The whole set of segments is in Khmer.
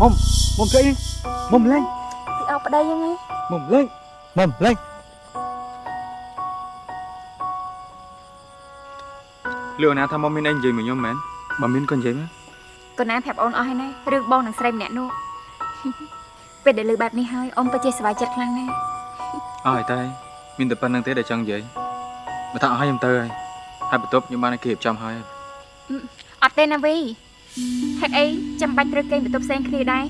មុំមុំស្អីមុំលេងពីអោបប្តីហ្នឹងឯងមុំលេងមុំលេងលឿនណាថាមុំមានអីនិយាយមួយខ្ញុំមែនបើមានក៏និយាយមកកូនណាប្រាប់អូនអស់ហើយណារឿងបងនឹងស្រីម្នាក់នោះពេលដែលលើបែបនេះហើយអូនពិតជាសប្បាយចិត្តខ្លាំងណាស់អស់ហើយតែមានតែប៉ុណ្្នឹងទេដែលចង់និយាយបើថាអស់ហើយខ្ញុំទៅហើយហើយបន្ទប់ខ្ញុំបានឲ្យគេរៀបចំហើយ អត់ទេណាវីហេតុអីចាំបាច់ត្រូវគេងបន្ទប់ផ្សេងគ្នាដែរ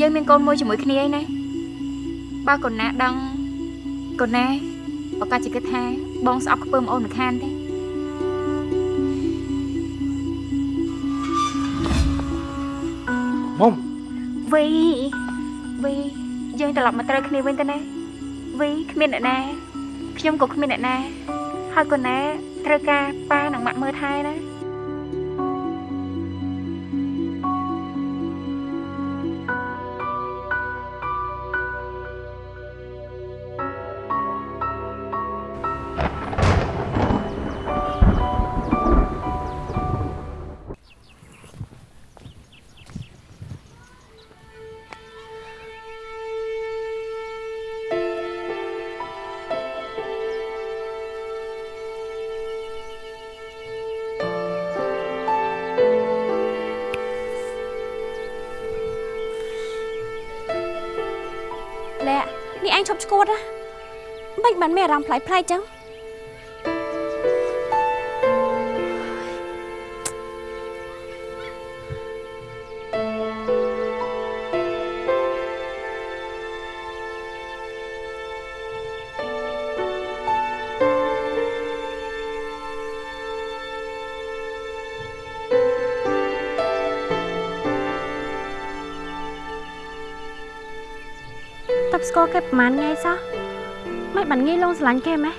យើងមានកូនមួយជាមួយគ្នាឯណាបើកូនណាដឹងកូនណាឱកាសជាគិតថាបងស្អប់ខ្ពើមអូនមិនខានទេមុំវីវីយើងត្រឡប់មកត្រូវគ្នាវិញទៅណាវីគ្មានអ្នកណាខ្ញុំក៏គ្មានអ្នកណាហើយកូនណាត្រូវការប៉ានិងម៉ាក់មើលថែណា បានមានអារម្មណ៍ប្លែកប្លែកចឹងតើស្គាល់គេប្រហែលថ្ងៃសោះ មិនបានងាយលងស្រឡាញ់គេម៉េះ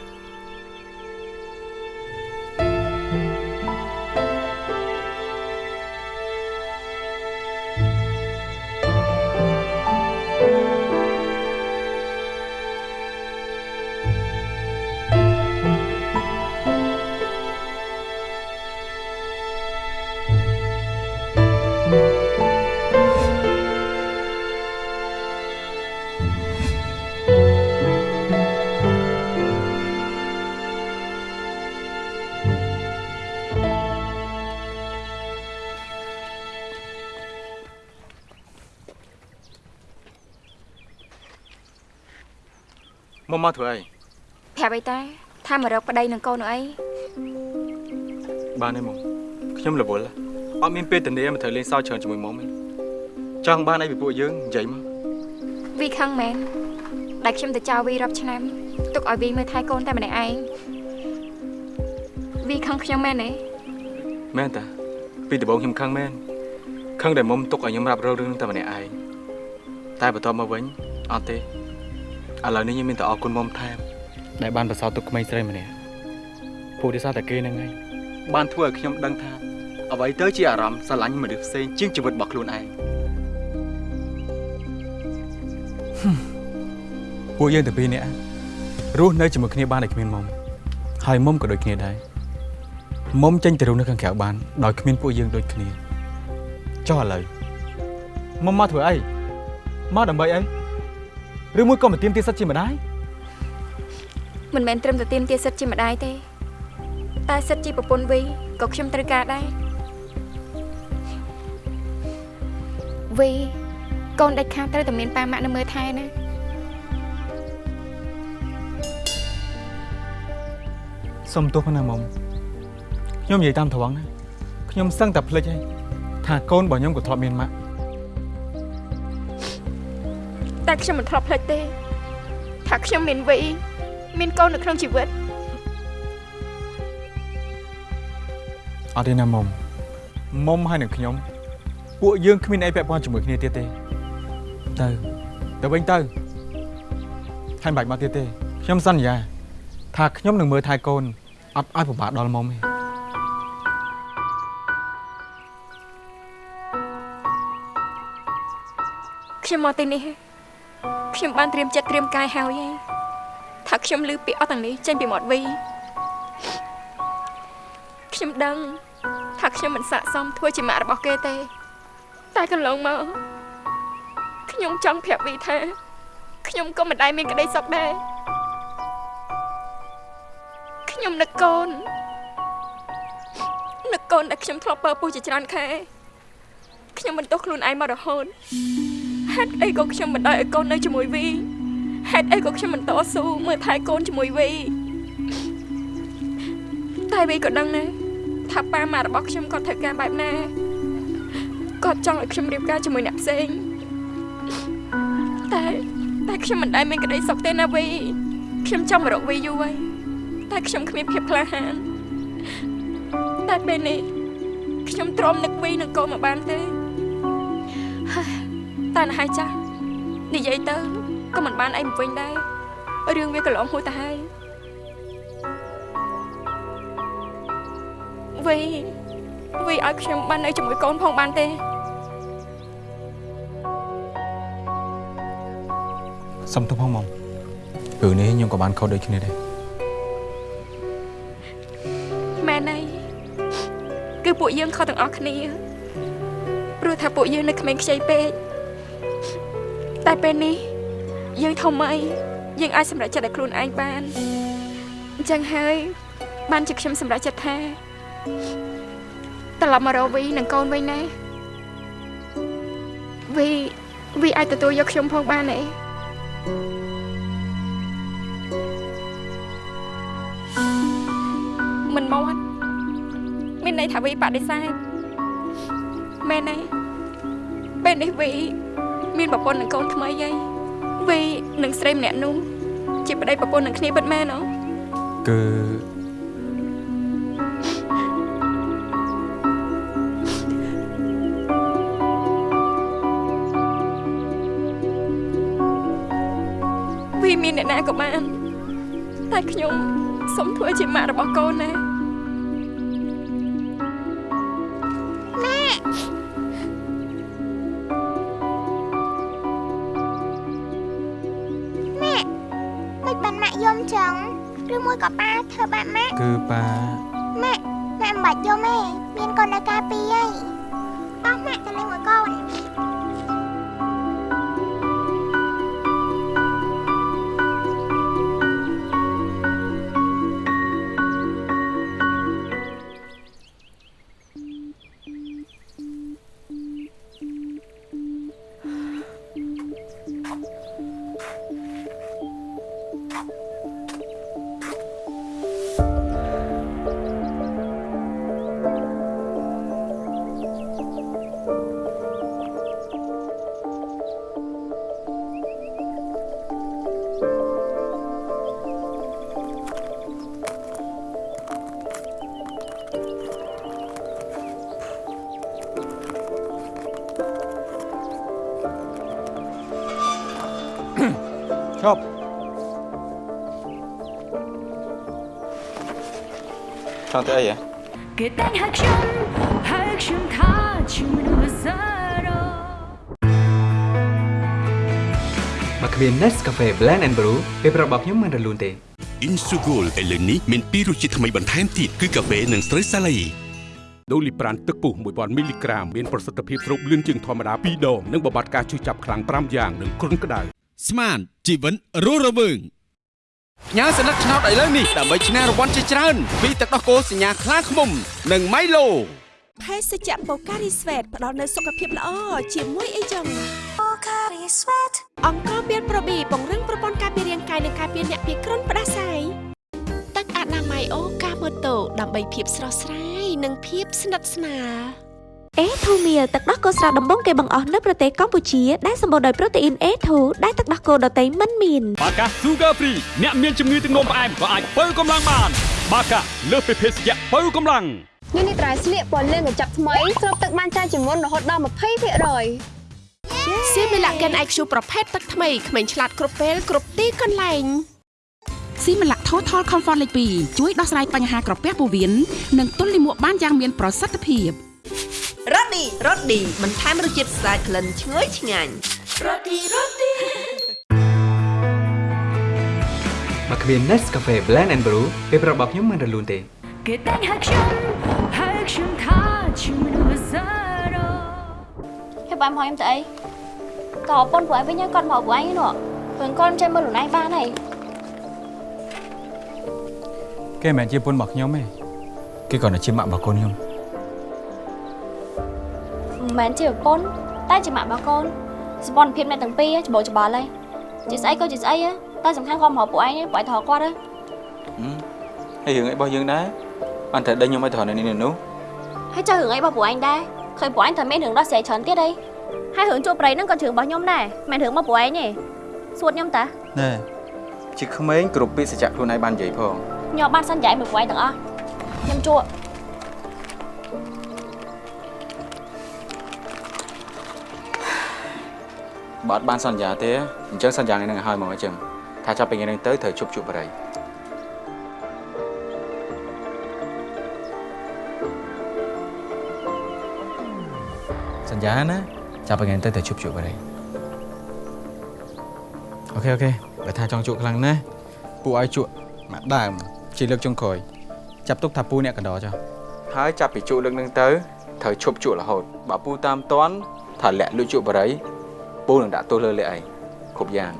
មុំមកធ្វើអីប្រាប់អីតាថាមករកប្តីនឹងកូននោះអីបានទេមុំខ្ញុំរវល់អត់មានពេលទៅនេះមកត្រូវលេងសើចច្រើនជាមួយមុំទេចង់បានអីពីពួកយើងនិយាយមកវីខឹងមែនដែលខ្ញុំទៅចោលវីរាប់ឆ្នាំទុកឲ្យវីមើលថែកូនតែម្នាក់ឯងវីខឹងខ្ញុំមែនទេមែនតាពីដំបូងខ្ញុំខឹងមែនខឹងដែលមុំទុកឲ្យខ្ញុំរាប់រករឿងតែម្នាក់ឯងតែបន្ទាប់មកវិញអត់ទេ ឥឡូវនេះខ្ញុំមានតែអរគុណមុំថែមដែលបានបន្សល់ទុកក្មេងស្រីម្នាក់ពួកទេសារតែគេហ្នឹងឯងបានធ្វើឲ្យខ្ញុំដឹងថាអ្វីទៅជាអារម្មណ៍ស្រឡាញ់មនុស្សផ្សេងជាងជីវិតរបស់ខ្លួនឯងពួកយើងតែពីរនាក់រស់នៅជាមួយគ្នាបានតែគ្មានមុំហើយមុំក៏ដូចគ្នាដែរមុំចេញទៅរស់នៅខាងក្រៅបានដោយគ្មានពួកយើងដូចគ្នាចុះឥឡូវមុំមកធ្វើអីមកដើម្បីអី ឬមួយក៏មកទៀមទាសិតជាម្ដាយមិនមែនត្រឹមតែទៀមទាសិទ្ធជាម្ដាយទេតែសិទ្ធជាប្រពន្ធវីក៏ខ្ញុំត្រូវការដែរវីកូនដាច់ខាតត្រូវតែមានប៉ាម៉ាក់នៅមើលថែណាសុំទោសផងណាមុំខ្ញុំនិយាយតាមត្រង់ណាខ្ញុំសឹងតែភ្លេចហើយថាកូនរបស់ខ្ញុំក៏ធ្លាប់មានម៉ាក់ តែខ្ញុំមិនធ្លាប់ភ្លេចទេថាខ្ញុំមានវីមានកូននៅក្នុងជីវិតអត់ទេណាមុំមុំហើយនឹងខ្ញុំ ពួកយើងគ្មានអីពាក់ព័ន្ធជាមួយគ្នាទៀតទេទៅទៅវិញទៅហើយមិនបាច់មកទៀតទេខ្ញុំសន្យា ថាខ្ញុំនឹងមើលថែកូនអត់ឲ្យពិបាកដល់មុំទេខ្ញុំមកទីនេះ ខ្ញុំបានត្រៀមចិត្តត្រៀមកាយហើយឯងថាខ្ញុំលឺពាក្យអស់ទាំងនេះចេញពីមាត់វីខ្ញុំដឹងថាខ្ញុំមិនស័ក្តិសមធ្វើជាម៉ាក់របស់គេទេ តែកន្លងមកខ្ញុំចង់ប្រាប់វីថាខ្ញុំក៏មិនដែលមានក្តីសុខដែរខ្ញុំនឹកកូននឹកកូនដែលខ្ញុំធ្លាប់ពើពុះជាច្រើនខែខ្ញុំមិនទោសខ្លួនឯងមករហូត ហេតុអីក៏ខ្ញុំមិនដោយឲ្យកូននៅជាមួយវីហេតុអីក៏ខ្ញុំមិនតស៊ូមើលថែកូនជាមួយវីតែវីក៏ដឹងដែរថាប៉ាម៉ាក់របស់ខ្ញុំគាត់ធ្វើការបែបណាគាត់ចង់ឲ្យខ្ញុំរៀបការជាមួយអ្នកផ្សេងតែតែខ្ញុំមិនដែលមានក្តីសុខទេណាវីខ្ញុំចង់មករកវីយូរហើយតែខ្ញុំគ្មានភាពក្លាហានតែពេលនេះខ្ញុំទ្រាំនឹកវីនឹងកូនមកបានទេហើយ តែណ៎ហើយចាស់និយាយទៅក៏មិនបានអីមកវិញដែររឿងវាកន្លងហួសទៅហើយវីវីឲ្យខ្ញុំបាននៅជាមួយកូនផងបានទេសុំទោសផងមុំរឿងនេះខ្ញុំក៏បានខុសដូចគ្នាដែរមែនហើយគឺពួកយើងខុសទាំងអស់គ្នាព្រោះថាពួកយើងនៅក្មេងខ្ចីពេក តែពេលនេះយើងធំហើយយើងអាចសម្រេចចិត្តឲ្យខ្លួនឯងបានអញ្ចឹងហើយបានជាខ្ញុំសម្រេចចិត្តថាត្រឡប់មករកវីនិងកូនវិញណាវីវីអាចទទួលយកខ្ញុំផងបានទេមិនមកមានន័យថាវីបដិសេធមែនទេពេលនេះវី មានប្រពន្ធនិងកូនថ្មីហើយវីនិងស្រីម្នាក់នោះជាប្តីប្រពន្ធនឹងគ្នាពិតមែនអត់គឺវីមានអ្នកណាក៏បានតែខ្ញុំសូមធ្វើជាម៉ាក់របស់កូនណា គឺប៉ាម៉ាក់ម៉ាក់មិនបាច់យំទេមានកូននៅការពីហើយ ង់ទៅអីហ៎គេតែងហៅខ្ញុំហៅខ្ញុំថាជាមនុស្សសារ៉ូមកគ្មាន Nescafe Blend and Brew ពេលប្រាប់របស់ខ្ញុំមិនរលូនទេ Insugol ឥឡូវនេះមានពីររសជាតិថ្មីបន្ថែមទៀតគឺកាហ្វេនិងស្រូវសាលីដូលីប្រានទឹកពុះ1000មីលីក្រាមមានប្រសិទ្ធភាពស្រូបលឿនជាងធម្មតា2ដងនិងបំបត្តិការឈឺចាប់ខ្លាំង5យ៉ាងនិងគ្រុនក្តៅស្មានជីវិតរស់រវើង ផ្ញើសញ្ញាឆ្នោតឥឡូវនេះដើម្បីឈ្នះរង្វាន់ជាច្រើនពីទឹកដោះគោសញ្ញាខ្លាឃ្មុំ និងម៉ៃឡូភេសជ្ជៈបូការីស្វេតផ្ដល់នូវសុខភាពល្អជាមួយអីចឹងអង្គមានប្រូប៊ីពង្រឹងប្រព័ន្ធការពាររាងកាយនិងការពារអ្នកពីគ្រុនផ្ដាសាយទឹកអនាម័យអូកាម៉ូតូដើម្បីភាពស្រស់ស្រាយនិងភាពស្និទ្ធស្នាល អេធូមៀលទឹកដោះគោស្រស់ដំបងគេបង្អស់នៅប្រទេសកម្ពុជាដែលសម្បូរដោយប្រូតេអ៊ីន A2 ដែលទឹកដោះគោដតៃមិនមានបាកា Sugar Free អ្នកមានជំងឺទឹកនោមផ្អែមក៏អាចបើកម្លាំងបាន បាកាលើសពីភេសជ្ជៈបើកម្លាំងនេះនេះត្រៃស្លៀកពណ៌លឿងកញ្ចប់ថ្មីស្រូបទឹកបានច្រើនជាងមុនរហូតដល់20%សៀមីឡាកិន IQ ប្រភេទទឹកថ្មីក្មេងឆ្លាតគ្រប់ពេលគ្រប់ទីកន្លែងស៊ីមឡាក់ Total Comfort លេខ2ជួយដោះស្រាយបញ្ហាក្រពះពោះវៀននិងទល់លាមកបានយ៉ាងមានប្រសិទ្ធភាព រ៉ូឌីរ៉ូឌីបន្ថែមរសជាតិស្អាតក្លិនឈ្ងុយឆ្ងាញ់មកគ្មាន Nescafe Blend and Brew ពេលប្រាប់របស់ខ្ញុំមិនរលូនទេគេតែងហៅខ្ញុំហៅខ្ញុំថា caro ហេបបានមកខ្ញុំទៅអីក៏ប្រពន្ធពួកឯងវិញហើយគាត់មកពួកឯងនោះព្រោះគាត់ចេះមើលខ្លួនឯងបានហើយគេមិនមែនជាពុនរបស់ខ្ញុំទេគេគ្រាន់តែជាម៉ាក់របស់កូនខ្ញុំ មិនមែនជាប្រពន្ធតែជាម៉ាក់របស់កូនសម្ព័ន្ធភាពអ្នកទាំងពីរច្បោកច្បល់ហើយជាស្អីក៏ជាស្អីហ៎តែសំខាន់គាត់មកពួកឯងនេះពួកឯងថតគាត់ហ៎ហើយរឿងអីរបស់យើងដែរបានតែដេញខ្ញុំឲ្យត្រង់នៅនេះនោះហើយចៅរឿងអីរបស់ពួកឯងដែរឃើញពួកឯងតែមានរឿងដោះស្រាយច្រើនទៀតអីហើយរឿងជួបប្រៃហ្នឹងក៏រឿងរបស់ខ្ញុំដែរមិនមែនរឿងរបស់ពួកឯងទេសួតខ្ញុំតាណែជាក្មេងគ្រប់ពាក្យសច្ចៈខ្លួនឯងបាននិយាយផងខ្ញុំបានសន្យាមួយពួកឯងទាំងអស់ខ្ញុំជួប បើអត់បានសន្យាទេអញ្ចឹងសន្យាថ្ងៃហ្នឹងឲ្យហើយមកអញ្ចឹងថាចាប់ពីថ្ងៃហ្នឹងទៅត្រូវជប់ជួបបរិយសន្យាណាចាប់ពីថ្ងៃហ្នឹងទៅត្រូវជប់ជួបបរិយអូខេអូខេបើថាចង់ជួបខ្លាំងណាស់ពូឲ្យជួបមកដើមជាលើកចុងក្រោយចាប់ទុកថាពូអ្នកកណ្ដោចុះហើយចាប់ពីជួបលើកហ្នឹងទៅត្រូវឈប់ជួបរហូតបើពូតាមតន់ថាលាក់លួចជួបបរិយ ពូនឹងដាក់ទោសលើលេខឯងគ្រប់យ៉ាង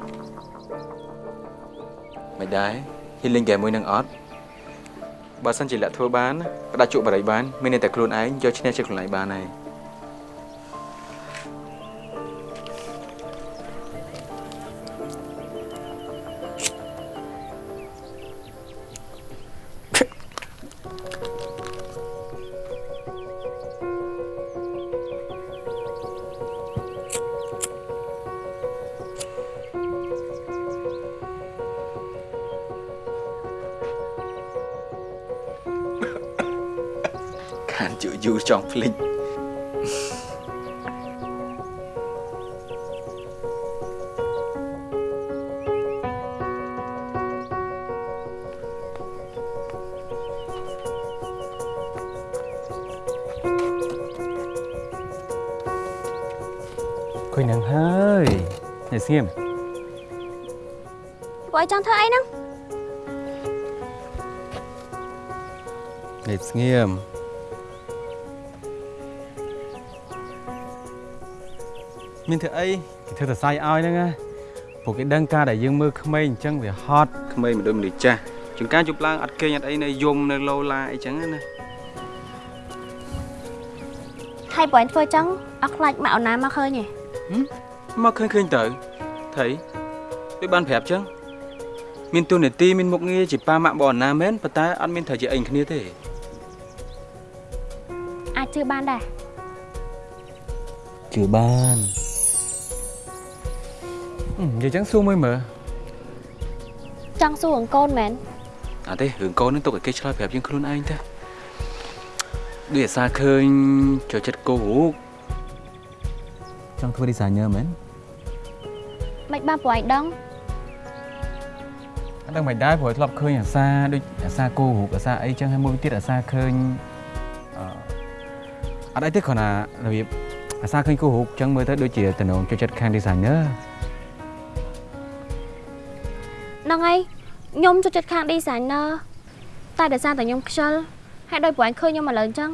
មិនដែរហ៊ីលីងហ្គេមមួយនឹងអត់បើសិនជាលាក់ធ្វើបានផ្ដាច់ជក់បរិយបានមានតែខ្លួនឯងយកឈ្នះជាខ្លួនឯងបានហើយ ចង់ភ្លេចឃើញនឹងហើយអ្នកស្ងៀមពួកឯងចង់ធ្វើអីហ្នឹងអ្នកស្ងៀម មានធ្វើអីគេធ្វើតែសាយឲ្យហ្នឹងណាពួកគេដឹងការដែលយើងមើលក្មេងអញ្ចឹងវាហត់ក្មេងមិនដូចមនុស្សចាស់ជួនកាលជប់ឡើងអត់គេងអត់អីនៅយំនៅឡូឡាអីចឹងណាហើយពួកឯងធ្វើចឹងអត់ខ្លាចម៉ាក់អូនណាមកឃើញទេមកឃើញឃើញទៅថៃដូចបានប្រាប់ចឹងមានទូនាទីមានមុខងារជាប៉ាម៉ាក់បងណាមែនប៉ុន្តែអត់មានត្រូវជាអីគ្នាទេអាចជឿបានដែរជឿបានអឺ និយាយចឹងសួរមួយមើលចង់សួរអង្គកូនមែនអត់ទេរឿងកូននឹងទុកឲ្យគេឆ្លើយប្រាប់យើងខ្លួនឯងទៅដូចអាសាឃើញចូលចិត្តគោរូបចង់ធ្វើ designer មែនមិនបានពួកឯងដឹងអត់ដឹងមិនដែរព្រោះធ្លាប់ឃើញអាសាដូចអាសាគោរូបអាសាអីចឹងហើយមួយទៀតអាសាឃើញអឺអត់អីទេគ្រាន់តែរបៀបអាសាឃើញគោរូបចឹងមើលទៅដូចជាតំណងចូលចិត្តខាង designer ហ្នឹងហើយខ្ញុំចូលចិត្តខាង designer តែដោយសារតែខ្ញុំខ្ជិលហើយដោយពួកឯងឃើញខ្ញុំឥឡូវអញ្ចឹង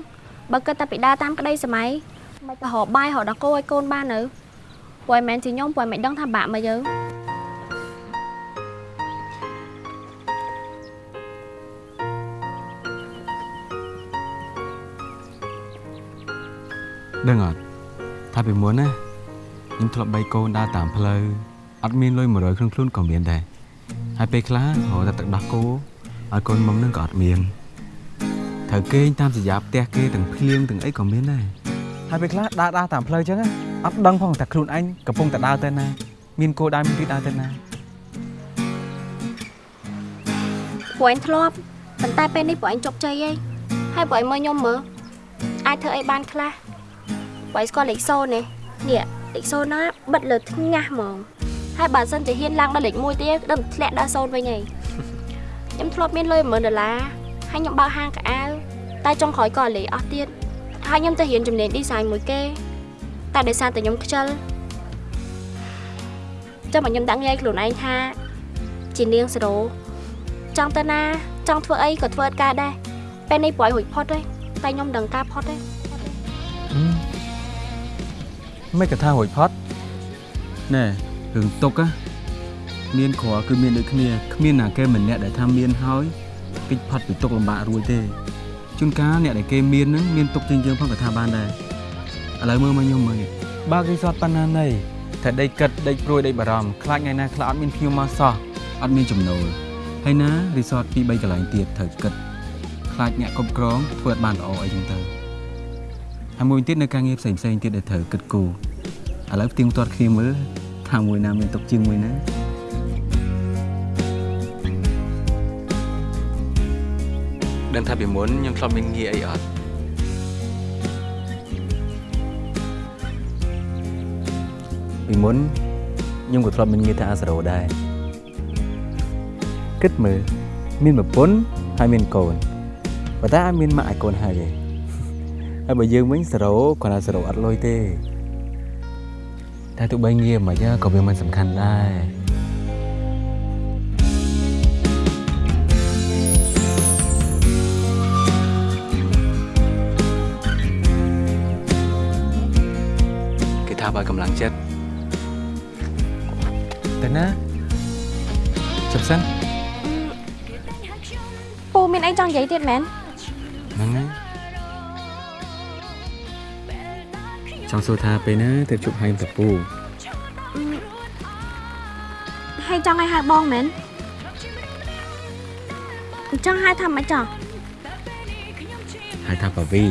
បើគិតតែពីដើរតាមក្តីសម័យមិនក៏រកបាយរកដល់គោឲ្យកូនបាននៅពួកឯងមិនមែនជាខ្ញុំពួកឯងមិនដឹងថាបាក់មកយើដឹងអត់ថាពីមុនណាខ្ញុំធ្លាប់បីកូនដើរតាមផ្លូវអត់មានលុយ100ក្នុងខ្លួនក៏មានដែរ ហើយពេលខ្លះរកតែទឹកដោះគោឲ្យកូនមុំនឹងក៏អត់មានត្រូវគេងតាមសញ្ញាផ្ទះគេទាំងភ្លៀងទាំងអីក៏មានដែរហើយពេលខ្លះដើរដើរតាមផ្លូវចឹងណាអត់ដឹងផងតែខ្លួនឯងកំពុងតែដើរទៅណាមានគោលដៅមានទីដើរទៅណាពួកឯងធ្លាប់ប៉ុន្តែពេលនេះពួកឯងជោគជ័យហើយហើយពួកឯងមើលខ្ញុំមើលអាចធ្វើអីបានខ្លះពួកឯងស្គាល់លេខ0នេះនេះលេខ0ណាបិទលើថ្ងាសហ្មង ហើយបើសិនជាហ៊ានឡើងដល់លេខ1ទៀតដឹងធ្លាក់ដល់0វិញហើយខ្ញុំធ្លាប់មានលុយ10000ដុល្លារហើយខ្ញុំបើកហាងកៅអៅតែចុងក្រោយក៏លេខអស់ទៀតហើយខ្ញុំទៅរៀនជំនាញ design មួយគេតែដោយសារតែខ្ញុំខ្ជិលចាំមកខ្ញុំដាក់ងាយខ្លួនឯងថាជានាងសេរ៉ូចង់ទៅណា ចង់ធ្វើអីក៏ធ្វើអត់ការដែរពេលនេះព្រោះឲ្យរួចផុតទេតែខ្ញុំដឹងការផុតទេហឹមមិនក៏ថារួចផុតណែ រឿងទុក á មានគ្រាគឺមានដូចគ្នាគ្មានណាគេម្នាក់ដែលថាមានហើយគេចផុតពីទុកលំបាករួចទេជួនកាលអ្នកដែលគេមានហ្នឹងមានទុកជាងយើងផងក៏ថាបានដែរឥឡូវមើលមកខ្ញុំមើលនេះបើករីសតប៉ុណ្ណាណីតែដេកគិតដេកព្រួយដេកបារម្ភខ្លាចថ្ងៃណាខ្លះអត់មានភ្ញៀវមកសោះអត់មានចំណូលហើយណារីសតពី3កន្លែងទៀតត្រូវគិតខ្លាចអ្នកគ្រប់គ្រងធ្វើអត់បានល្អអីចឹងទៅហើយមួយទៀតនៅការងារផ្សេងផ្សេងៗទៀតដែលត្រូវគិតគូរឥឡូវផ្ទៀងផ្ទាត់គ្នាមើល ថាមួយណាមានទុកជាងមួយណាដឹងថាពីមុនខ្ញុំធ្លាប់មានងារអីអត់ពីមុនខ្ញុំក៏ធ្លាប់មានងារថាអាសារ៉ូដែរគិតមើលមានប្រពន្ធហើយមានកូនប៉ុន្តែអត់មានម៉ាក់ឲ្យកូនហើយទេហើយបើយើងវិញសារ៉ូគ្រាន់តែសារ៉ូអត់លុយទេ តែទោះបីងារមិនយ៉ាក៏វាមិនសំខាន់ដែរគេថាបើកម្លាំងចិត្តទៅណាជប់សិនពូមានអីចង់និយាយទៀតមែនហ្នឹងហើយច ង់សួរថាពេលណាទៅជប់ហើយតាពូហើយចង់ឲ្យហៅបងមែនអញ្ចឹងហៅថាម៉េចចោះហើយថាបាវី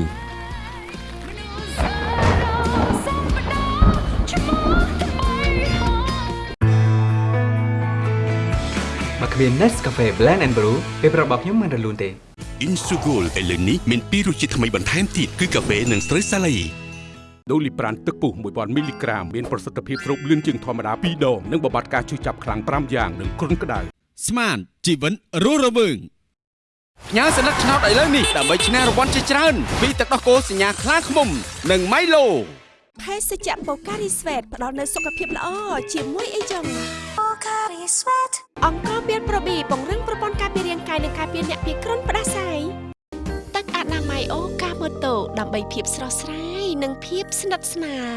បើគ្មាន Nescafe Blend and Brew ពេលប្រាប់របស់ខ្ញុំមិនរលូនទេ Insugol ឥឡូវនេះមានពីររសជាតិថ្មីបន្ថែមទៀតគឺកាហ្វេនិងស្រូវសាលី ដូលីប្រានទឹកពុះ1000មីលីក្រាមមានប្រសិទ្ធភាពស្រូបលឿនជាងធម្មតា2ដងនិងបំបត្តិការឈឺចាប់ខ្លាំង5យ៉ាងនិងគ្រុនក្តៅស្មានជីវិតរស់រវើងញ៉ាសន្លឹកឆ្នោតឥឡូវនេះដើម្បីឈ្នះរង្វាន់ជាច្រើនពីទឹកដោះគោសញ្ញាខ្លាឃ្មុំនិងម៉ៃឡូភេសជ្ជៈបូការីស្វេតផ្ដល់នូវសុខភាពល្អជាមួយអីចឹងបូការីស្វេតអង្គមានប្រូប៊ីពង្រឹងប្រព័ន្ធការពាររាងកាយនិងការពារអ្នកពីគ្រុនផ្ដាសាយទឹកអនាម័យអូកាម៉ូតូដើម្បីភាពស្រស់ស្រាយ និងភាពស្និទ្ធស្នាល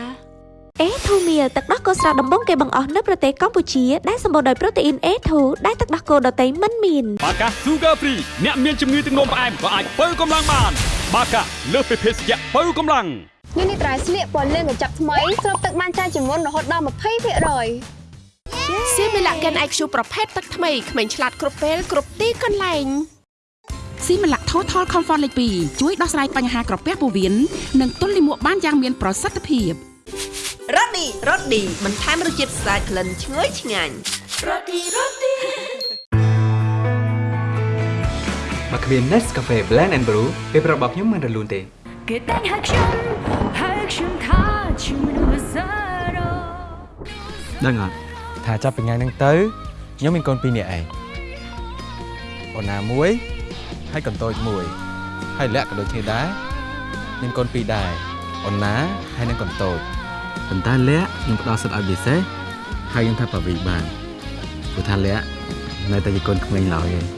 អេធូមៀទឹកដោះគោស្រស់ដំបងគេបង្អស់នៅប្រទេសកម្ពុជាដែលសម្បូរដោយប្រូតេអ៊ីនអេធូដែលទឹកដោះគោដតៃមិនមានបាកា Sugar Free អ្នកមានជំងឺទឹកនោមផ្អែមក៏អាចបើកម្លាំងបាន បាកាលើសពីភេសជ្ជៈបើកម្លាំងនេះនេះត្រៃស្លៀកពណ៌លឿងកញ្ចប់ថ្មីស្រូបទឹកបានច្រើនជាងមុនរហូតដល់20%សៀមីឡាកែន IQ ប្រភេទទឹកថ្មីក្មេងឆ្លាតគ្រប់ពេលគ្រប់ទីកន្លែង ស៊ីម៉ាឡាក់ Total Comfort លេខ2ជួយដោះស្រាយបញ្ហាក្រពះពោះវៀននិងទល់លាមកបានយ៉ាងមានប្រសិទ្ធភាពរ៉ូឌីរ៉ូឌីបន្ថែមរសជាតិស្អាតក្លិនឈ្ងុយឆ្ងាញ់រ៉ូឌីរ៉ូឌីបើគ្មាន Nescafe Blend and Brew ពេលប្រាប់របស់ខ្ញុំមិនរលូនទេគេតែងហៅខ្ញុំហៅខ្ញុំថាជាមនុស្សសារ៉ូដឹងអត់ថាចាប់ពីថ្ងៃហ្នឹងទៅខ្ញុំមានកូនពីរនាក់ឯងអូនណាមួយ ហើយកូនតូចមួយហើយលាក់ក៏ដូចគ្នាដែរមានកូនពីរដែរអូនណាហើយនឹងកូនតូចប៉ុន្តែលាក់ខ្ញុំផ្ដល់សិទ្ធិឲ្យពិសេសហើយខ្ញុំថាបាវីបានព្រោះថាលាក់នៅតែជាកូនក្មេងឡើយឯង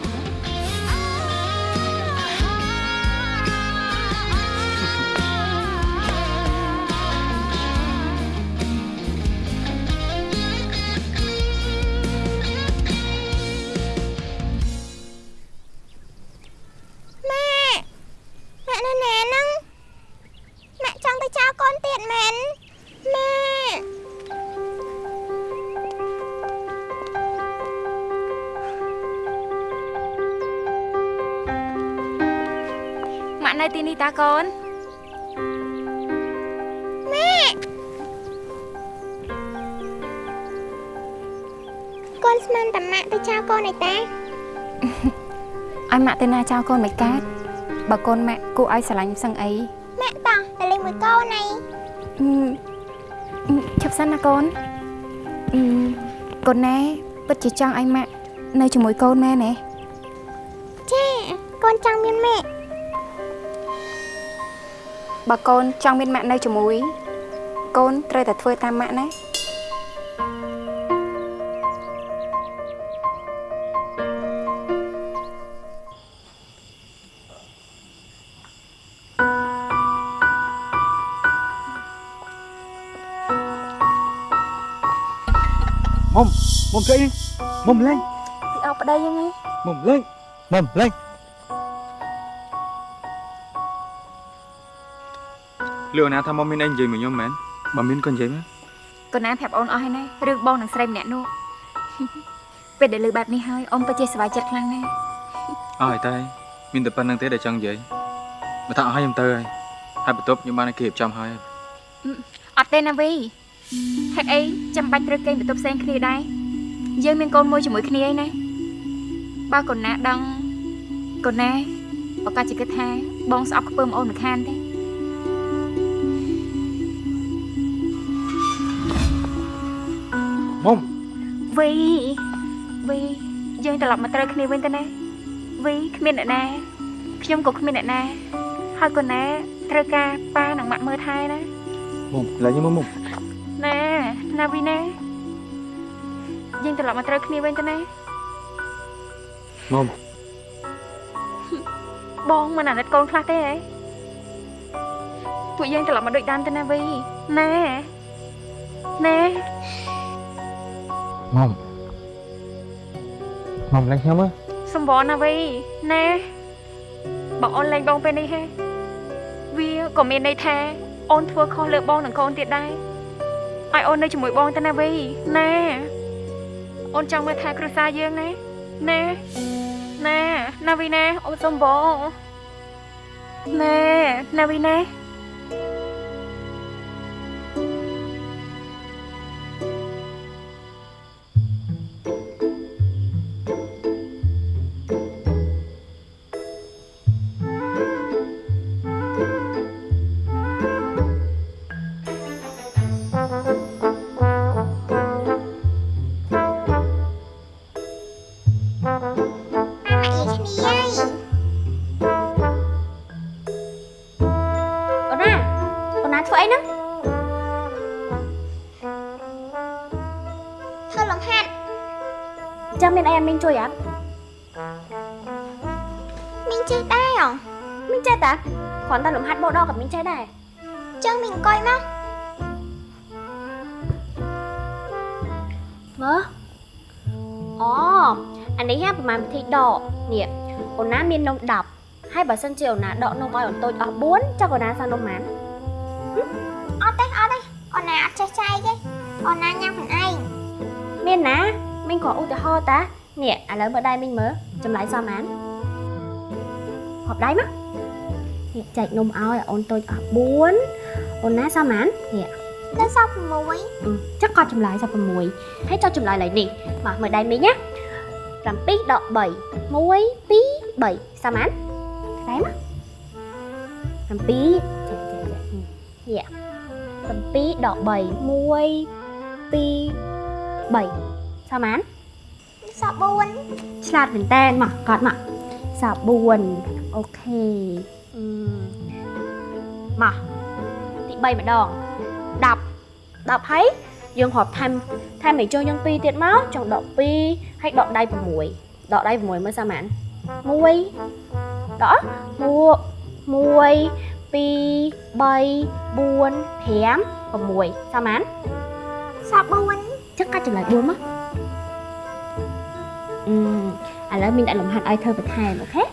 ចោលកូនមិនកើតបើកូនម៉ាក់គួរឲ្យស្រឡាញ់ផ្សឹងអីម៉ាក់តោះទៅលេងមួយកូនឯងអឺអឺឈប់សិនណាកូនអឺកូនណែពិតជាចង់ឲ្យម៉ាក់នៅជាមួយកូនមែនទេចាកូនចង់មានម៉ាក់បើកូនចង់មានម៉ាក់នៅជាមួយ កូនត្រូវតែធ្វើតាមម៉ាក់ណា មុំមុំស្អីមុំលេងពីអោបប្តីហ្នឹងឯងមុំលេងមុំលេងលឿនណាថាមុំមានអីនិយាយមួយខ្ញុំមែនបើមានក៏និយាយមកកូនណាប្រាប់អូនអស់ហើយណារឿងបងនឹងស្រីម្នាក់នោះពេលដែលលើបែបនេះហើយអូនពិតជាសប្បាយចិត្តខ្លាំងណាស់អស់ហើយតែមានតែប៉ុណ្្នឹងទេដែលចង់និយាយបើថាអស់ហើយខ្ញុំទៅហើយហើយបន្ទប់ខ្ញុំបានឲ្យគេរៀបចំហើយអត់ទេណាវីហេតុអីចាំបាច់ត្រូវគេងបន្ទប់ផ្សេងគ្នាដែរ យើងមានកូនមួយជាមួយគ្នាឯណាបើកូនណាដឹងកូនណាប្រកាសជាគិតថាបងស្អប់ខ្ពើមអូនមិនខានទេមុំវីវីយើងត្រឡប់មកត្រូវគ្នាវិញទៅណាវីគ្មានអ្នកណាខ្ញុំក៏គ្មានអ្នកណាហើយកូនណាត្រូវការប៉ានិងម៉ាក់មើលថែណាមុំឡើយខ្ញុំមុំណាណាវីណា យើងត្រឡប់មកត្រូវគ្នាវិញទៅណាមុំបងមិនអាណិតកូនខ្លះទេហ៎ពួកយើងត្រឡប់មកដូចដើមទៅណាវីណាណាមុំមុំលេងខ្ញុំមើលសំបរណាវីណាបងអូនលេងបងពេលនេះហេវាក៏មានន័យថាអូនធ្វើខុសលើបងនិងកូនទៀតដែរឲ្យអូននៅជាមួយបងទៅណាវីណា អូនចង់មើលថែគ្រួសារយើងណាណាណាណាវីណាអូនសំបងណាណាវីណា មានអីអាមីងជួយអត់មីងចេះដែរហ៎មីងចេះតាគ្រាន់តែលំហាត់បោដកក៏មីងចេះដែរចឹងមីងអង្គុយមកមើលអូអានេះហ่าប្រហែលវិធីដកនេះអូនណាមាននំ10ហើយបើសិនជាអូនណាដកនំឲ្យអូនតូចអស់4ចុះអូនណាសល់នំប៉ុន្មានអត់ទេអត់ទេអូនណាអត់ចេះចែកទេអូនណាញ៉ាំខ្លួនឯងមានណាមីងគ្រាន់ឧទាហរណ៍តា នេះឥឡូវមើលដៃមីងមើលចម្លើយសល់ប៉ុន្មានហប់ដៃមកនេះចែកនំឲ្យអូនតូចអស់4អូនណាសល់ប៉ុន្មាននេះទៅសល់6អឺចឹងក៏ចម្លើយសល់6ហើយចុះចម្លើយឡើយ សល់ប៉ុន្មានដៃមក7ចេះចេះចេះនេះ7ដក3 1 2 3សល់ប៉ុន្មានសល់4ឆ្លាតមែនតើមកកត់មកសល់4អូខេអឺមកទី3ម្ដង10 10ហើយយើងរាប់ថែមថែមឲ្យចូលយើង2ទៀតមកចង់ដក2ហើយដកដៃ6ដកដៃ6មើលសាមាន1ដក1 1 2 3 4 5 6សាមានសល់4ចឹងកាត់ចម្លើយ4មកអឺ ឥឡូវមានដាក់លំហាត់ឲ្យធ្វើបន្ថែមអូខេ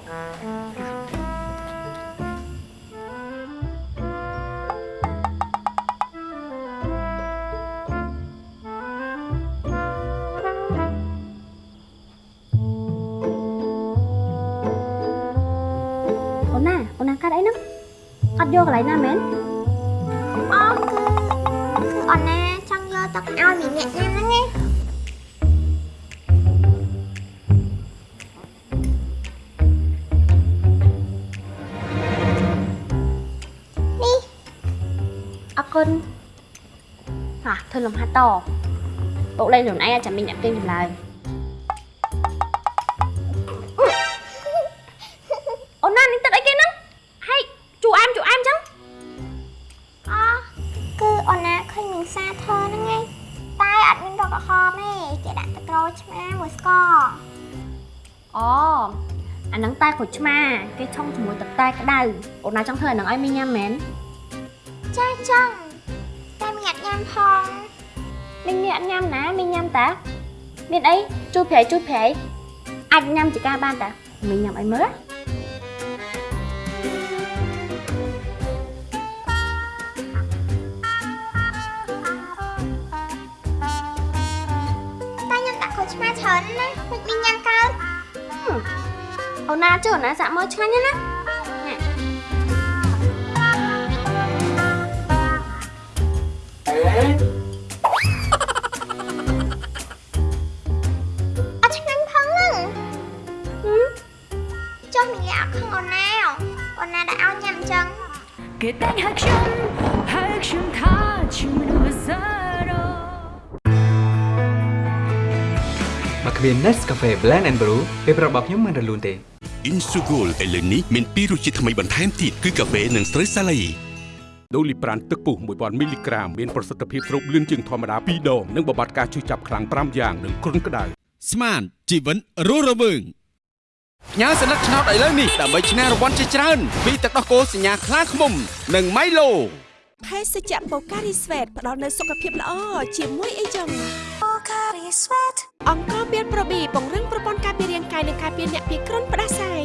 អូនណាអូនណាកាត់អីហ្នឹងអត់យកកន្លែងណាមែនអូគឺគឺអូនណាចង់យកទឹកឲ្យមីអ្នកញ៉ាំហ្នឹងឯង គុណហ่ะធ្វើលំហាត់តបុកលេងខ្លួនឯងចាំមីងអ្នកគេចម្លើយអូនណានេះទឹកអីគេហ្នឹងហើយជូអែមជូអែមចឹងអូគឺអូនណាឃើញមីងសាធ្វើហ្នឹងឯងតែអត់មានរកក្រហមទេគេដាក់ទឹកក្រូចឆ្មាមួយស្ករអូអាហ្នឹងតែក្រូចឆ្មាគេឆុងជាមួយទឹកតែក្តៅអូនណាចង់ធ្វើអាហ្នឹងឲ្យមីងញ៉ាំមែនចាចឹង អត់ញ៉ាំផងមីងនេះអត់ញ៉ាំណាមីងញ៉ាំតាមានអីជួយប្រៃជួយប្រៃអាចញ៉ាំចកាបានតាមិនញ៉ាំអីមើលតែខ្ញុំដាក់ក្រូចឆ្មាច្រើនណាមិនមានញ៉ាំកើតអូនណាចុះអូនណាសាក់មើលឆ្ងាញ់ណាស់ណាអ អត់ខឹងអូនណាអូនណាដែលឲ្យញ៉ាំអញ្ចឹងគេតែងហៅខ្ញុំហៅខ្ញុំថាជាមនុស្សសរោបើគ្មាន Nescafe Blend and Brew ពេលប្រាប់របស់ខ្ញុំមិនរលូនទេ Insugol ឥឡូវនេះមានពីររសជាតិថ្មីបន្ថែមទៀតគឺកាហ្វេនិងស្រូវសាលីដូលីប្រានទឹកពុះ1000មីលីក្រាមមានប្រសិទ្ធភាពស្រូបលឿនជាងធម្មតា2ដងនិងបំបត្តិការឈឺចាប់ខ្លាំង5យ៉ាងនិងគ្រុនក្តៅស្មានជីវិតរស់រវើង ញ៉ាសន្លឹកឆ្នោតឥឡូវនេះដើម្បីឈ្នះរង្វាន់ជាច្រើនពីទឹកដោះគោសញ្ញាខ្លាឃ្មុំនិងម៉ៃឡូភេសជ្ជៈបូការីស្វេតផ្ដល់នូវសុខភាពល្អជាមួយអីចឹងបូការីស្វេតអង្គមានប្រូប៊ីពង្រឹងប្រព័ន្ធការពាររាងកាយនិងការពារអ្នកពីគ្រុនផ្ដាសាយ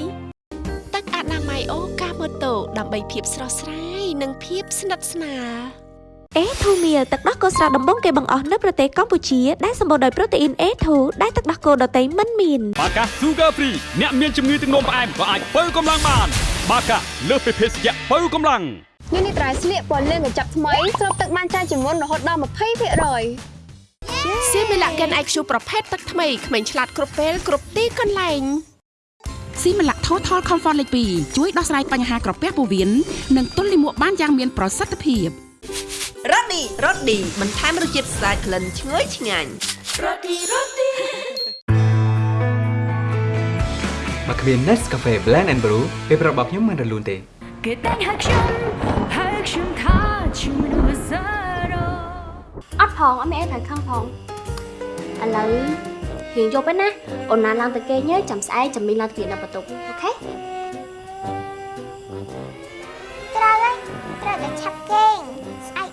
ទឹកអនាម័យអូកាម៉ូតូដើម្បីភាពស្រស់ស្រាយនិងភាពស្និទ្ធស្នាល A2 Meal ទឹកដោះគោស្រស់ដំបងគេបង្អស់នៅប្រទេសកម្ពុជាដែលសម្បូរដោយប្រូតេអ៊ីន A2 ដែលទឹកដោះគោដតៃមិនមានបាកា Sugar Free អ្នកមានជំងឺទឹកនោមផ្អែមក៏អាចបើកម្លាំងបាន បាកាលើសពីភេសជ្ជៈបើកម្លាំងនេះនេះត្រៃស្លៀកពណ៌លឿងកញ្ចប់ថ្មីស្រូបទឹកបានច្រើនជាងមុនរហូតដល់20%សៀមីឡាកែន IQ ប្រភេទទឹកថ្មីក្មេងឆ្លាតគ្រប់ពេលគ្រប់ទីកន្លែងស៊ីម៉ាឡាក់ Total Comfort លេខ2ជួយដោះស្រាយបញ្ហាក្រពះពោះវៀននិងទល់លាមកបានយ៉ាងមានប្រសិទ្ធភាព រ៉ូឌីរ៉ូឌីបន្ថែមរសជាតិស្អាតក្លិនឈ្ងុយឆ្ងាញ់រ៉ូឌីរ៉ូឌីបើគ្មាន Nescafe Blend and Brew ពេលប្រាប់របស់ខ្ញុំមិនរលូនទេគេតែងហៅខ្ញុំហៅខ្ញុំថាជាមនុស្សសរោអត់ផងអត់មានអីត្រូវខឹងផងឥឡូវរៀងយប់ឯណាអូនណាឡើងទៅគេងចាំស្អែកចាំមីងឡើងទៅគេនៅបន្ទប់អូខេត្រូវហើយត្រូវតែឆាប់គេង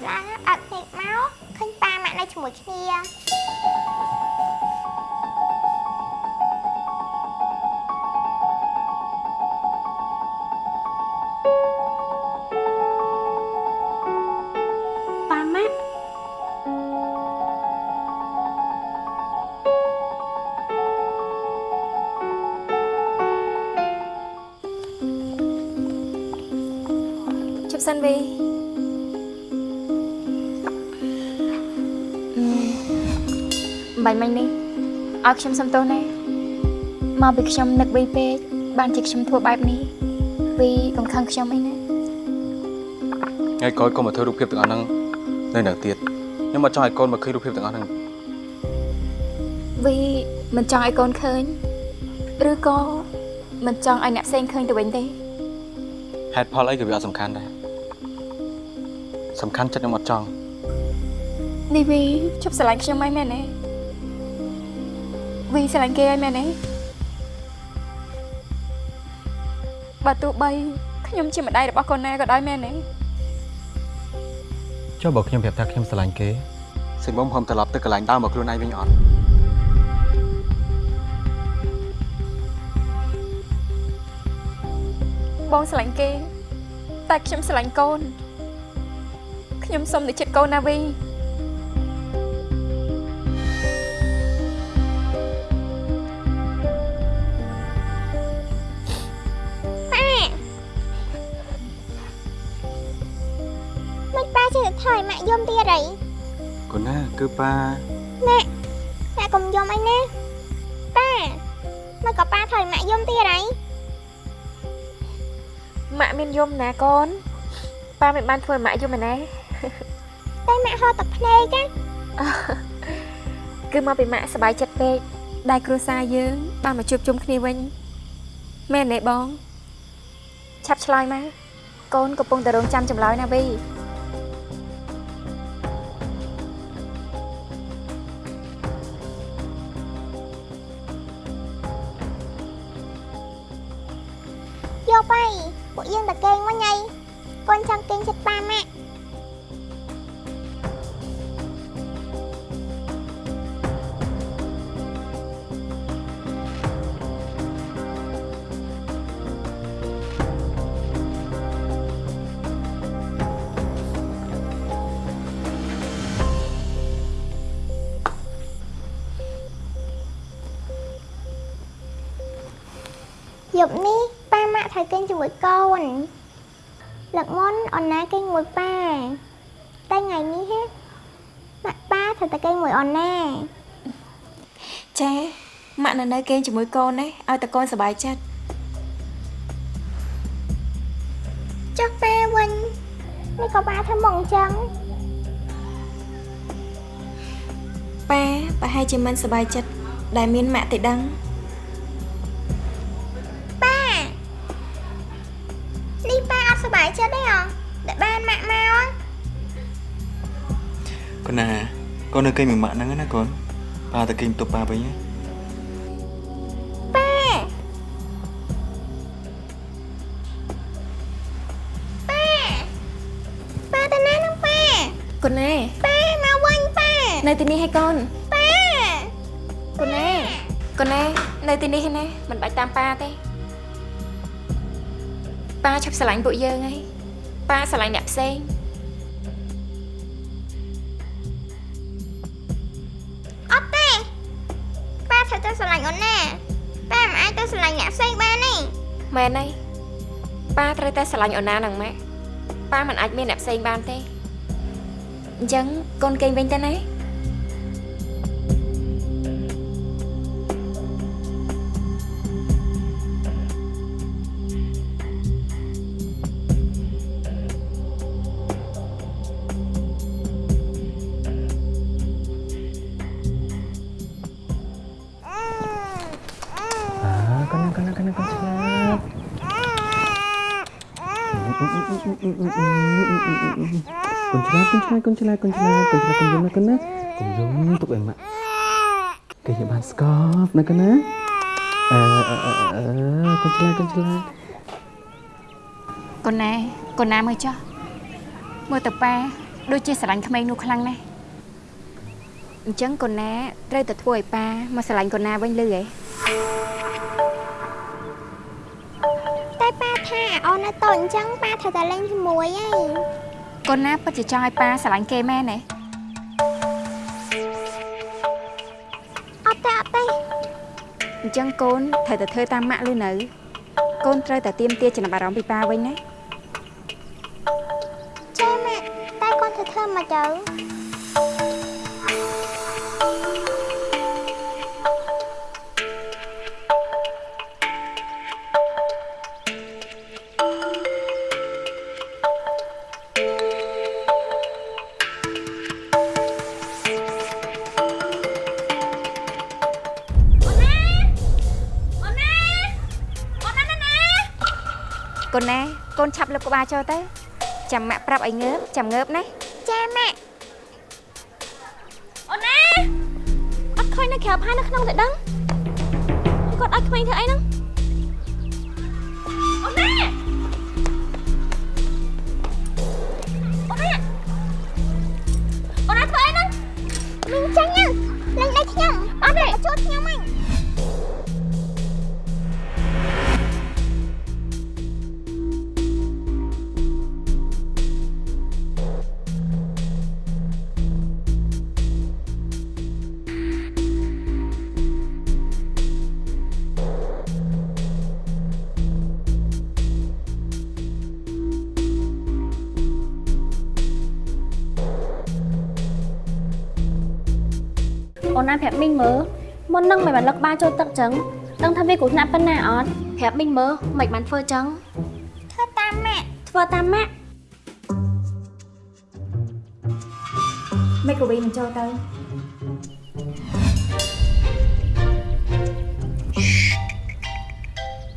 ស្អែកឡើងអត់ភ្នែកមកឃើញប៉ាម៉ាក់នៅជាមួយគ្នាប៉ាម៉ាក់ជប់សិនវី បាញ់មិញនេះឲ្យខ្ញុំសុំទោសណាមកពីខ្ញុំនឹកវីពេកបានជាខ្ញុំធ្វើបែបនេះវីកុំខឹងខ្ញុំអីណាថ្ងៃក្រោយកុំមកធ្វើរូបភាពទាំងអស់ហ្នឹងនៅនៅទៀតខ្ញុំអត់ចង់ឲ្យកូនមកឃើញរូបភាពទាំងអស់ហ្នឹងវីមិនចង់ឲ្យកូនឃើញឬក៏មិនចង់ឲ្យអ្នកផ្សេងឃើញទៅវិញទេហេតុផលអីក៏វាអត់សំខាន់ដែរសំខាន់ចិត្តខ្ញុំអត់ចង់នេះវីជប់ស្រឡាញ់ខ្ញុំហើយមែនទេ វីស្រឡាញ់គេហើយមែនទេបើទោះបីខ្ញុំជាម្ដាយរបស់កូនណាក៏ដោយមែនទេចុះបើខ្ញុំប្រាប់ថាខ្ញុំស្រឡាញ់គេសិនមកខ្ញុំត្រឡប់ទៅកន្លែងដើមមកខ្លួនឯងវិញអត់បងស្រឡាញ់គេ តែខ្ញុំស្រឡាញ់កូនខ្ញុំសុំតែចិត្តកូនណាវីប៉ា គឺប៉ាម៉ាក់ម៉ាក់កុំយំអីណាប៉ាមិនក៏ប៉ាថយម៉ាក់យំទៀតអីម៉ាក់មានយំណាកូនប៉ាមិនបានធ្វើឲ្យម៉ាក់យំឯណាតែម៉ាក់ហត់ទឹកភ្នែកណាគឺមកពីម៉ាក់សប្បាយចិត្តពេកដែលគ្រួសារយើងបានមកជួបជុំគ្នាវិញមែនទេបងឆាប់ឆ្លើយមកកូនកំពុងតែរងចាំចម្លើយណាវី យប់នេះប៉ាម៉ាក់ត្រូវគេងជាមួយកូនលឹកមុនអូនណាគេងមួយប៉ាតែថ្ងៃនេះហ៎ម៉ាក់ប៉ាត្រូវតែគេងមួយអូនណាចាម៉ាក់នៅនៅគេងជាមួយកូនណាឲ្យតែកូនសប្បាយចិត្តចុះប៉ាវិញនេះក៏ប៉ាធ្វើមកអញ្ចឹងប៉ាប្រហែលជាមិនសប្បាយចិត្តដែលមានម៉ាក់ទៅដឹង ននៅគេងមួយម៉ាក់ហ្នឹងណាកូនប៉ាទៅគេងបន្ទប់ប៉ាវិញណាប៉ាប៉ាប៉ាទៅណានឹងប៉ាកូនណាប៉ាមកវិញប៉ានៅទីនេះឲ្យកូនប៉ាកូនណាកូនណានៅទីនេះឯណាមិនបាច់តាមប៉ាទេប៉ាឈប់ស្រឡាញ់ពួកយើងហើយប៉ាស្រឡាញ់អ្នកផ្សេង ប៉ាត្រូវតែស្រឡាញ់អូនណាប៉ាមិនអាចទៅស្រឡាញ់អ្នកផ្សេងបានទេមែនហើយប៉ាត្រូវតែស្រឡាញ់អូនណានឹងម៉ាក់ប៉ាមិនអាចមានអ្នកផ្សេងបានទេអញ្ចឹងកូនគេងវិញទៅណា slap, con slap, con slap, con slap, con slap, con dùng con na. Con dùng tục em ạ. Cái nhà bạn scarf na con na. Ờ, ờ, ờ, ờ, con slap, con slap. កូនណាកូនណាមើលចុះមើលទៅប៉ាដូចជាស្រឡាញ់ក្មេងនោះខ្លាំងណាស់អញ្ចឹងកូនណាត្រូវតែធ្វើឲ្យប៉ាមកស្រឡាញ់កូនណាវិញលឺហ៎តែប៉ាថាអូននៅតូចអញ្ចឹងប៉ាត្រូវតែលេងជាមួយឯង កូនណាពិតជាចង់ឲ្យប៉ាស្រឡាញ់គេមែនទេអត់ទេអត់ទេអញ្ចឹងកូនត្រូវតែធ្វើតាមម៉ាក់ឬនៅកូនត្រូវតែទៀមទាចំណាប់អារម្មណ៍ពីប៉ាវិញណាចាម៉ាក់តែកូនធ្វើធ្វើមកទៅ កូនឆាប់លើកក្បាលចូលទៅចាំម៉ាក់ប្រាប់ឲ្យងើបចាំងើបណាចាម៉ាក់អូនណាអត់ឃើញនៅក្រៅផានៅក្នុងតែដឹងគាត់ឲ្យក្មេងធ្វើអីហ្នឹងអូនណាអូនណាអូនណាធ្វើអីហ្នឹងមីងចាញ់ណាលេងដៃខ្ញុំអត់ទេជួតខ្ញុំហ្នឹ ប្រាប់មីងមើលមុននឹងមិនបានលឹកបាចូលទឹកចឹងដឹងថាវាគ្រោះថ្នាក់ប៉ុណ្ណាអត់ប្រាប់មីងមើលមិនបានធ្វើចឹងធ្វើតាមម៉ាក់ធ្វើតាមម៉ាក់មិនក៏វិញមិនចូលទៅ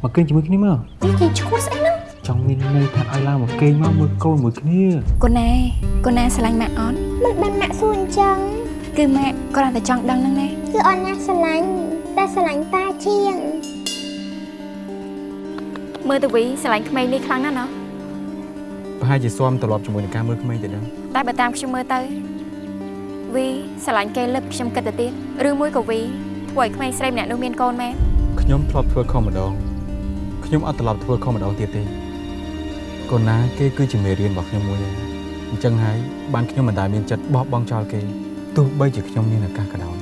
មកគេងជាមួយគ្នាមកនេះគេឈួតស្អីហ្នឹងចង់មានន័យថាឲ្យឡើងមកគេងមកមើលកូនមួយគ្នាកូនណាកូនណាស្រឡាញ់ម៉ាក់អត់មិនបានម៉ាក់សួរអញ្ចឹង គឺម៉ាក់គ្រាន់តែចង់ដឹងហ្នឹងណាគឺអូនណាស្រឡាញ់តែស្រឡាញ់តាជាងមើលទៅវីស្រឡាញ់ក្មេងនេះខ្លាំងណាស់ណោះប្រហែលជាស៊ាំត្រឡប់ជាមួយនឹងការមើលក្មេងទៅដឹងតែបើតាមខ្ញុំមើលទៅវីស្រឡាញ់គេលឹបខ្ញុំគិតទៅទៀតឬមួយក៏វីធ្វើឲ្យក្មេងស្រីម្នាក់នោះមានកូនមែនខ្ញុំធ្លាប់ធ្វើខុសម្ដងខ្ញុំអត់ត្រឡប់ធ្វើខុសម្ដងទៀតទេកូនណាគេគឺជាមេរៀនរបស់ខ្ញុំមួយហើយអញ្ចឹងហើយបានខ្ញុំមិនដែលមានចិត្តបោះបង់ចោលគេ ទោះបីជាខ្ញុំមានឱកាសក៏ដោយ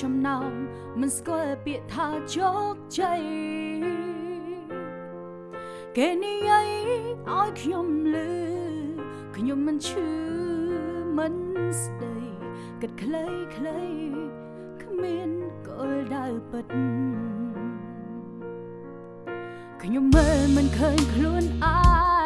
ចំណោមមិនស្គាល់ពាក្យថាជោគជ័យគេនិយាយឲ្យខ្ញុំលឺខ្ញុំមិនឈឺមិនស្ដីគិតខ្លីខ្លីគ្មានគោលដៅពិតខ្ញុំមើលមិនឃើញខ្លួនអាយ